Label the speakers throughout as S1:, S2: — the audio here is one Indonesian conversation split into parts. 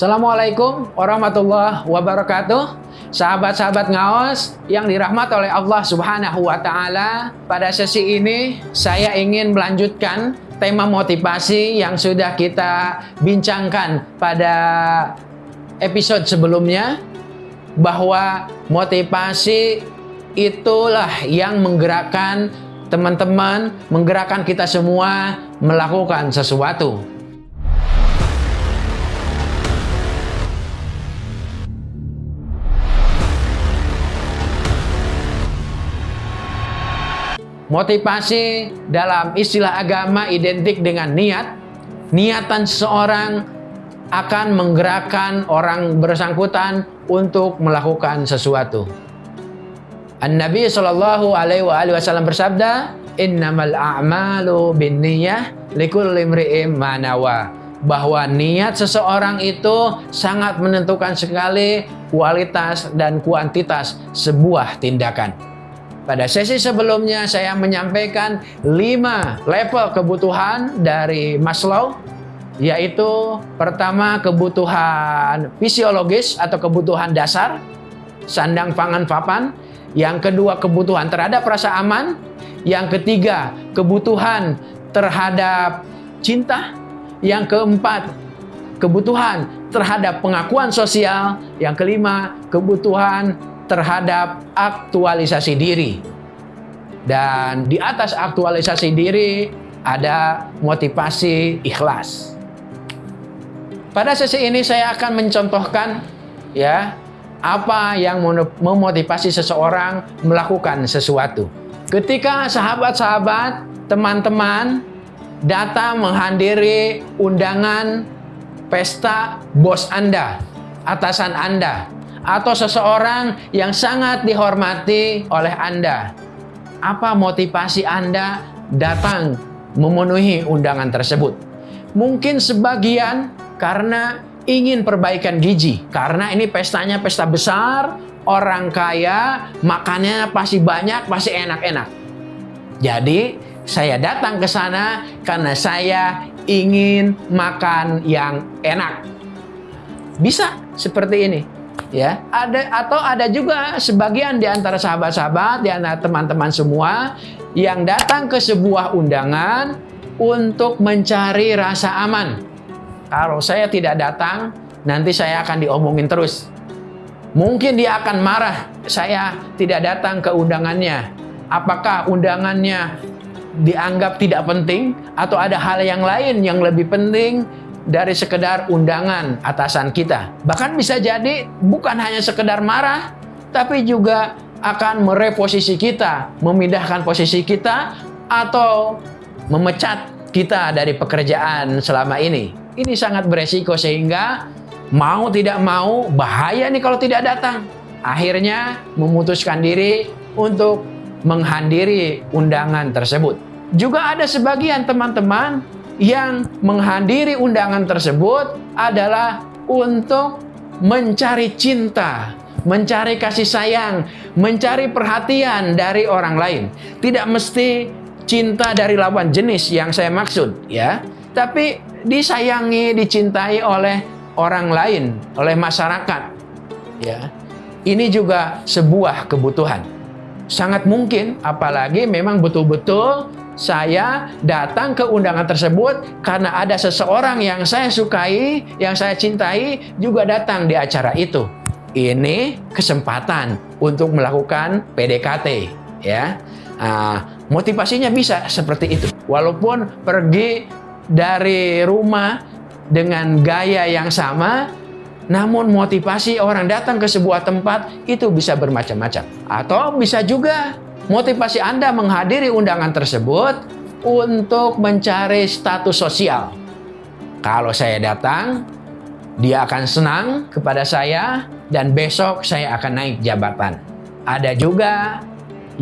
S1: Assalamualaikum warahmatullahi wabarakatuh. Sahabat-sahabat ngaos yang dirahmati oleh Allah Subhanahu wa taala, pada sesi ini saya ingin melanjutkan tema motivasi yang sudah kita bincangkan pada episode sebelumnya bahwa motivasi itulah yang menggerakkan teman-teman, menggerakkan kita semua melakukan sesuatu. Motivasi dalam istilah agama identik dengan niat. Niatan seseorang akan menggerakkan orang bersangkutan untuk melakukan sesuatu. An-Nabi Shallallahu Alaihi Wasallam bersabda, Innamal a'malu bin niyah imri'im manawa. Bahwa niat seseorang itu sangat menentukan sekali kualitas dan kuantitas sebuah tindakan. Pada sesi sebelumnya saya menyampaikan lima level kebutuhan dari Maslow yaitu pertama kebutuhan fisiologis atau kebutuhan dasar sandang pangan papan yang kedua kebutuhan terhadap rasa aman yang ketiga kebutuhan terhadap cinta yang keempat kebutuhan terhadap pengakuan sosial yang kelima kebutuhan terhadap aktualisasi diri. Dan di atas aktualisasi diri ada motivasi ikhlas. Pada sesi ini saya akan mencontohkan ya apa yang memotivasi seseorang melakukan sesuatu. Ketika sahabat-sahabat, teman-teman datang menghadiri undangan pesta bos Anda, atasan Anda, atau seseorang yang sangat dihormati oleh Anda. Apa motivasi Anda datang memenuhi undangan tersebut? Mungkin sebagian karena ingin perbaikan gizi. Karena ini pestanya pesta besar, orang kaya, makannya pasti banyak, pasti enak-enak. Jadi, saya datang ke sana karena saya ingin makan yang enak. Bisa seperti ini ya ada atau ada juga sebagian di antara sahabat-sahabat di antara teman-teman semua yang datang ke sebuah undangan untuk mencari rasa aman. Kalau saya tidak datang nanti saya akan diomongin terus. Mungkin dia akan marah saya tidak datang ke undangannya. Apakah undangannya dianggap tidak penting atau ada hal yang lain yang lebih penting dari sekedar undangan atasan kita. Bahkan bisa jadi bukan hanya sekedar marah, tapi juga akan mereposisi kita, memindahkan posisi kita, atau memecat kita dari pekerjaan selama ini. Ini sangat beresiko sehingga mau tidak mau bahaya nih kalau tidak datang. Akhirnya memutuskan diri untuk menghadiri undangan tersebut. Juga ada sebagian teman-teman yang menghadiri undangan tersebut adalah untuk mencari cinta, mencari kasih sayang, mencari perhatian dari orang lain. Tidak mesti cinta dari lawan jenis yang saya maksud, ya. Tapi disayangi, dicintai oleh orang lain, oleh masyarakat. Ya. Ini juga sebuah kebutuhan. Sangat mungkin apalagi memang betul-betul saya datang ke undangan tersebut karena ada seseorang yang saya sukai, yang saya cintai juga datang di acara itu. Ini kesempatan untuk melakukan PDKT, ya. Nah, motivasinya bisa seperti itu. Walaupun pergi dari rumah dengan gaya yang sama, namun motivasi orang datang ke sebuah tempat itu bisa bermacam-macam. Atau bisa juga Motivasi Anda menghadiri undangan tersebut untuk mencari status sosial. Kalau saya datang, dia akan senang kepada saya dan besok saya akan naik jabatan. Ada juga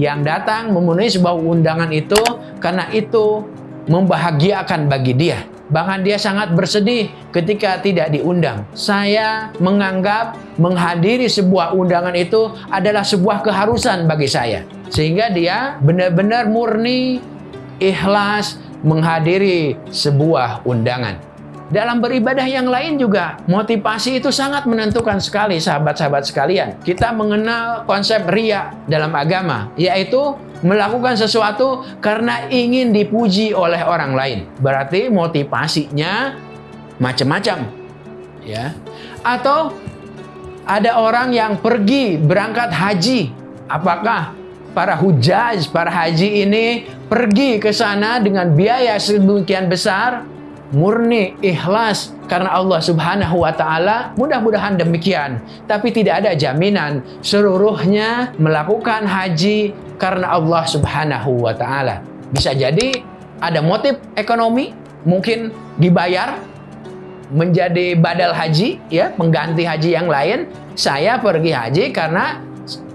S1: yang datang memenuhi sebuah undangan itu karena itu membahagiakan bagi dia. Bahkan dia sangat bersedih ketika tidak diundang. Saya menganggap menghadiri sebuah undangan itu adalah sebuah keharusan bagi saya. Sehingga dia benar-benar murni, ikhlas menghadiri sebuah undangan. dalam beribadah yang lain juga motivasi itu sangat menentukan sekali sahabat-sahabat sekalian. Kita mengenal konsep ria dalam agama, yaitu melakukan sesuatu karena ingin dipuji oleh orang lain. Berarti motivasinya macam-macam. Ya. Atau ada orang yang pergi berangkat haji. Apakah para hujaj, para haji ini pergi ke sana dengan biaya sedemikian besar, murni, ikhlas karena Allah Subhanahu wa taala? Mudah-mudahan demikian. Tapi tidak ada jaminan seluruhnya melakukan haji karena Allah Subhanahu wa taala. Bisa jadi ada motif ekonomi, mungkin dibayar menjadi badal haji ya, pengganti haji yang lain. Saya pergi haji karena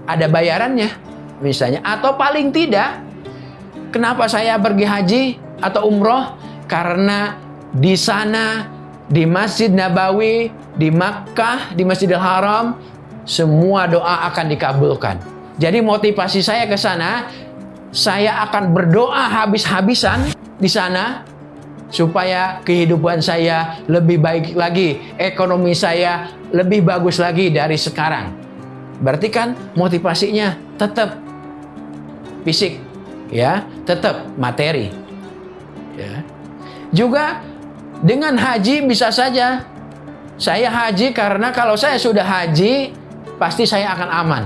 S1: ada bayarannya misalnya atau paling tidak kenapa saya pergi haji atau umroh karena di sana di Masjid Nabawi di Makkah di Masjidil Haram semua doa akan dikabulkan jadi motivasi saya ke sana saya akan berdoa habis-habisan di sana supaya kehidupan saya lebih baik lagi, ekonomi saya lebih bagus lagi dari sekarang. Berarti kan motivasinya tetap fisik, ya, tetap materi. Ya. Juga dengan haji bisa saja saya haji karena kalau saya sudah haji pasti saya akan aman.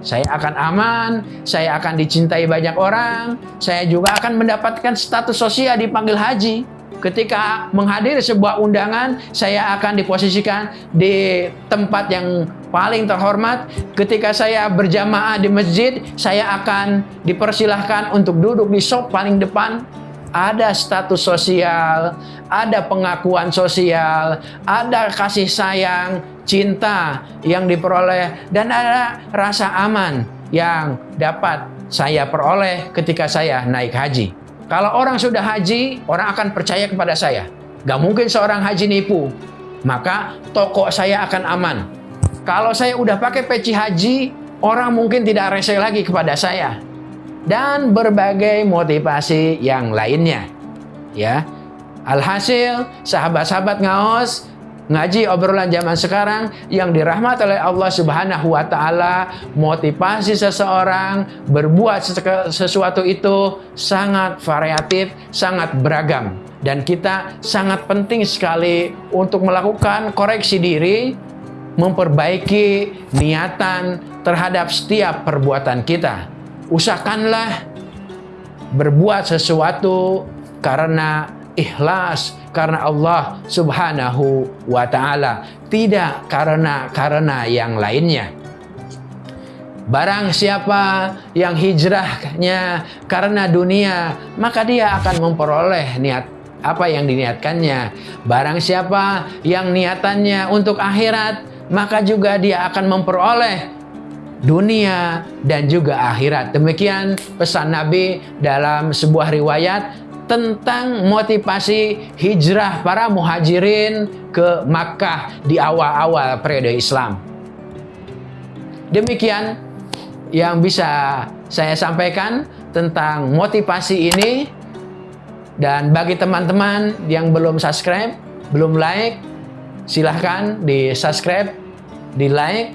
S1: Saya akan aman, saya akan dicintai banyak orang, saya juga akan mendapatkan status sosial dipanggil haji. Ketika menghadiri sebuah undangan, saya akan diposisikan di tempat yang paling terhormat. Ketika saya berjamaah di masjid, saya akan dipersilahkan untuk duduk di sop paling depan. Ada status sosial, ada pengakuan sosial, ada kasih sayang, cinta yang diperoleh, dan ada rasa aman yang dapat saya peroleh ketika saya naik haji. Kalau orang sudah haji, orang akan percaya kepada saya. Gak mungkin seorang haji nipu. Maka toko saya akan aman. Kalau saya udah pakai peci haji, orang mungkin tidak rese lagi kepada saya. Dan berbagai motivasi yang lainnya. Ya. Alhasil, sahabat-sahabat ngaos, ngaji obrolan zaman sekarang yang dirahmati oleh Allah Subhanahu wa taala, motivasi seseorang berbuat sesuatu itu sangat variatif, sangat beragam dan kita sangat penting sekali untuk melakukan koreksi diri memperbaiki niatan terhadap setiap perbuatan kita. Usahakanlah berbuat sesuatu karena ikhlas karena Allah Subhanahu wa taala, tidak karena karena yang lainnya. Barang siapa yang hijrahnya karena dunia, maka dia akan memperoleh niat apa yang diniatkannya. Barang siapa yang niatannya untuk akhirat, maka juga dia akan memperoleh dunia dan juga akhirat. Demikian pesan Nabi dalam sebuah riwayat tentang motivasi hijrah para muhajirin ke Makkah di awal-awal periode Islam. Demikian yang bisa saya sampaikan tentang motivasi ini dan bagi teman-teman yang belum subscribe, belum like, silahkan di subscribe di like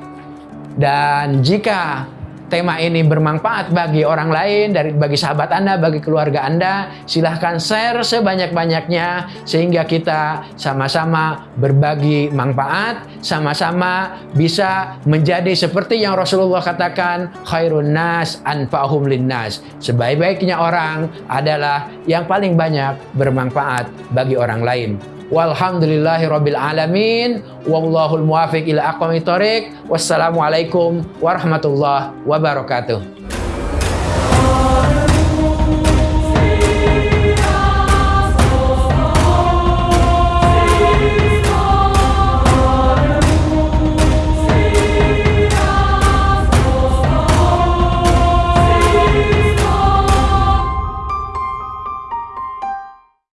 S1: dan jika tema ini bermanfaat bagi orang lain, dari bagi sahabat Anda, bagi keluarga Anda, silahkan share sebanyak-banyaknya sehingga kita sama-sama berbagi manfaat, sama-sama bisa menjadi seperti yang Rasulullah katakan, khairun nas anfa'hum linnas. Sebaik-baiknya orang adalah yang paling banyak bermanfaat bagi orang lain. Walhamdulillahi rabbil alamin. Wallahul muwafiq ila aqwamit. Wassalamualaikum warahmatullahi wabarakatuh.